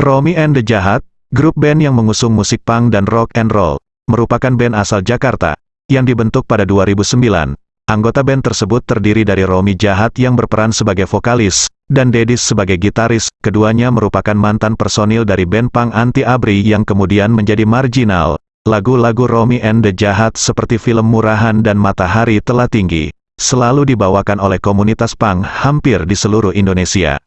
Romy and the Jahat, grup band yang mengusung musik punk dan rock and roll, merupakan band asal Jakarta, yang dibentuk pada 2009. Anggota band tersebut terdiri dari Romy Jahat yang berperan sebagai vokalis, dan Dedis sebagai gitaris, keduanya merupakan mantan personil dari band punk Anti Abri yang kemudian menjadi marginal. Lagu-lagu Romy and the Jahat seperti film Murahan dan Matahari telah tinggi, selalu dibawakan oleh komunitas punk hampir di seluruh Indonesia.